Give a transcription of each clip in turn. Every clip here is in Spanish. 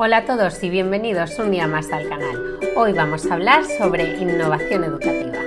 Hola a todos y bienvenidos un día más al canal. Hoy vamos a hablar sobre innovación educativa.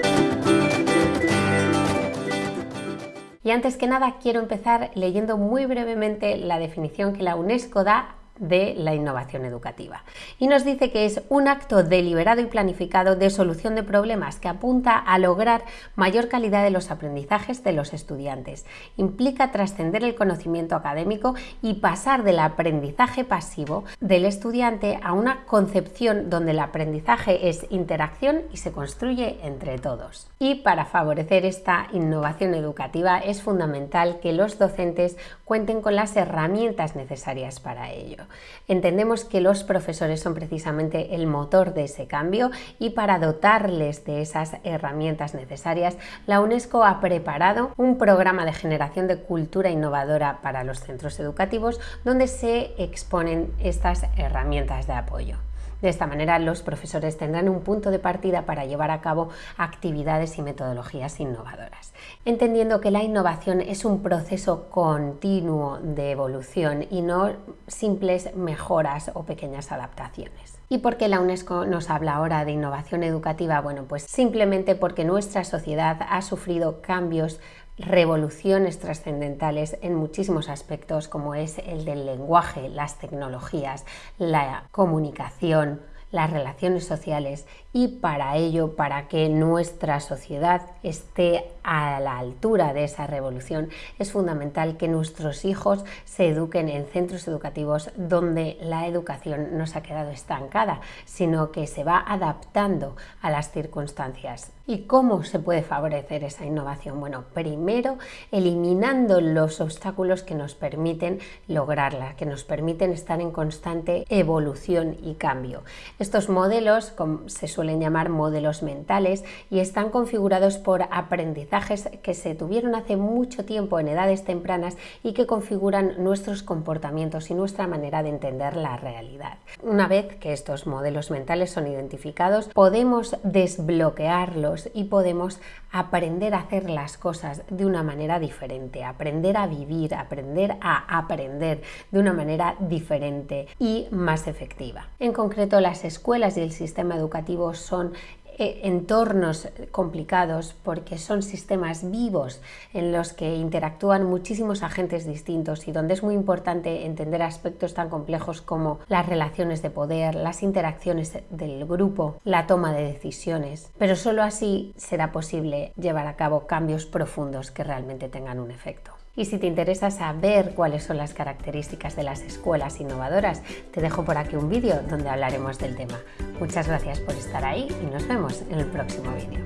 Y antes que nada quiero empezar leyendo muy brevemente la definición que la UNESCO da de la innovación educativa. Y nos dice que es un acto deliberado y planificado de solución de problemas que apunta a lograr mayor calidad de los aprendizajes de los estudiantes. Implica trascender el conocimiento académico y pasar del aprendizaje pasivo del estudiante a una concepción donde el aprendizaje es interacción y se construye entre todos. Y para favorecer esta innovación educativa es fundamental que los docentes cuenten con las herramientas necesarias para ello. Entendemos que los profesores son precisamente el motor de ese cambio y para dotarles de esas herramientas necesarias, la UNESCO ha preparado un programa de generación de cultura innovadora para los centros educativos donde se exponen estas herramientas de apoyo. De esta manera, los profesores tendrán un punto de partida para llevar a cabo actividades y metodologías innovadoras. Entendiendo que la innovación es un proceso continuo de evolución y no simples mejoras o pequeñas adaptaciones. ¿Y por qué la UNESCO nos habla ahora de innovación educativa? Bueno, pues simplemente porque nuestra sociedad ha sufrido cambios revoluciones trascendentales en muchísimos aspectos como es el del lenguaje, las tecnologías, la comunicación, las relaciones sociales y para ello, para que nuestra sociedad esté a la altura de esa revolución, es fundamental que nuestros hijos se eduquen en centros educativos donde la educación no se ha quedado estancada, sino que se va adaptando a las circunstancias. ¿Y cómo se puede favorecer esa innovación? Bueno, primero eliminando los obstáculos que nos permiten lograrla, que nos permiten estar en constante evolución y cambio. Estos modelos se suelen llamar modelos mentales y están configurados por aprendizajes que se tuvieron hace mucho tiempo en edades tempranas y que configuran nuestros comportamientos y nuestra manera de entender la realidad. Una vez que estos modelos mentales son identificados, podemos desbloquearlos y podemos aprender a hacer las cosas de una manera diferente, aprender a vivir, aprender a aprender de una manera diferente y más efectiva. En concreto, las escuelas y el sistema educativo son eh, entornos complicados porque son sistemas vivos en los que interactúan muchísimos agentes distintos y donde es muy importante entender aspectos tan complejos como las relaciones de poder, las interacciones del grupo, la toma de decisiones. Pero solo así será posible llevar a cabo cambios profundos que realmente tengan un efecto. Y si te interesa saber cuáles son las características de las escuelas innovadoras, te dejo por aquí un vídeo donde hablaremos del tema. Muchas gracias por estar ahí y nos vemos en el próximo vídeo.